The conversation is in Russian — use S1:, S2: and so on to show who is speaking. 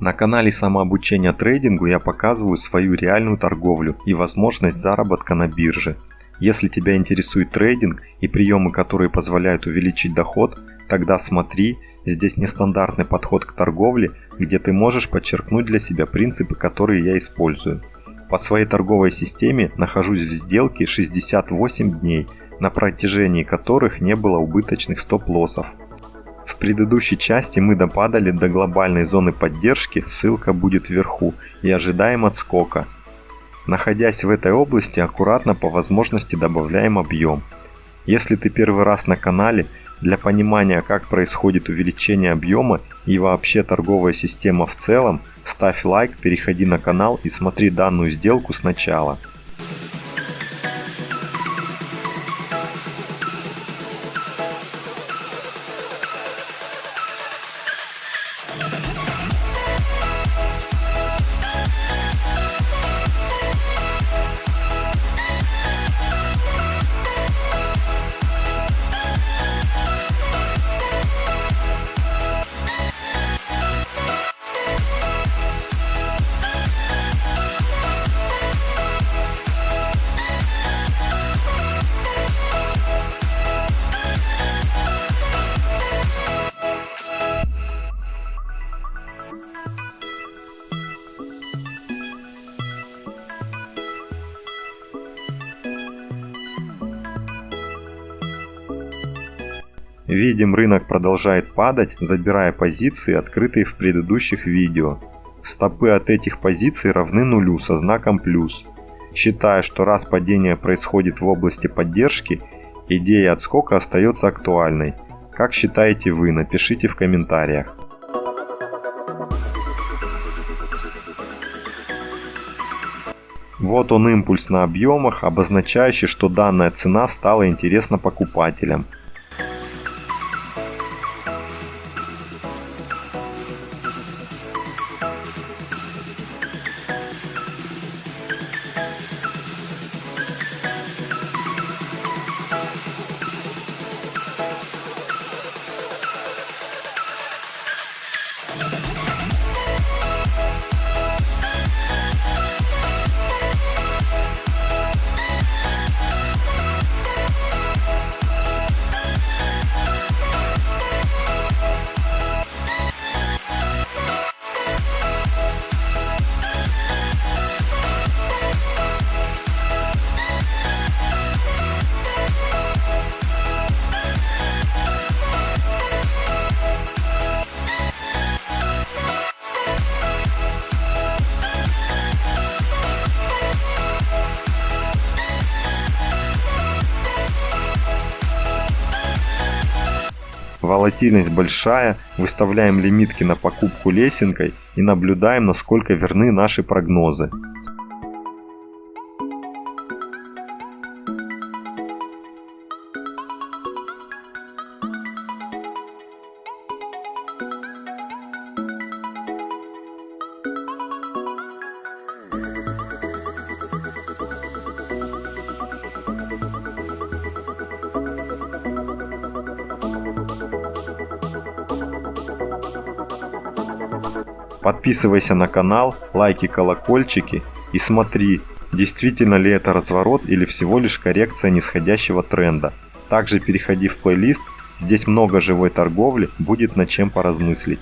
S1: На канале самообучения трейдингу я показываю свою реальную торговлю и возможность заработка на бирже. Если тебя интересует трейдинг и приемы, которые позволяют увеличить доход, тогда смотри, здесь нестандартный подход к торговле, где ты можешь подчеркнуть для себя принципы, которые я использую. По своей торговой системе нахожусь в сделке 68 дней, на протяжении которых не было убыточных стоп-лоссов. В предыдущей части мы допадали до глобальной зоны поддержки, ссылка будет вверху, и ожидаем отскока. Находясь в этой области, аккуратно по возможности добавляем объем. Если ты первый раз на канале, для понимания как происходит увеличение объема и вообще торговая система в целом, ставь лайк, переходи на канал и смотри данную сделку сначала. Видим рынок продолжает падать, забирая позиции, открытые в предыдущих видео. Стопы от этих позиций равны нулю со знаком плюс. Считая, что раз падение происходит в области поддержки, идея отскока остается актуальной. Как считаете вы, напишите в комментариях. Вот он импульс на объемах, обозначающий, что данная цена стала интересна покупателям. Волатильность большая, выставляем лимитки на покупку лесенкой и наблюдаем, насколько верны наши прогнозы. Подписывайся на канал, лайки, колокольчики и смотри, действительно ли это разворот или всего лишь коррекция нисходящего тренда. Также переходи в плейлист, здесь много живой торговли, будет над чем поразмыслить.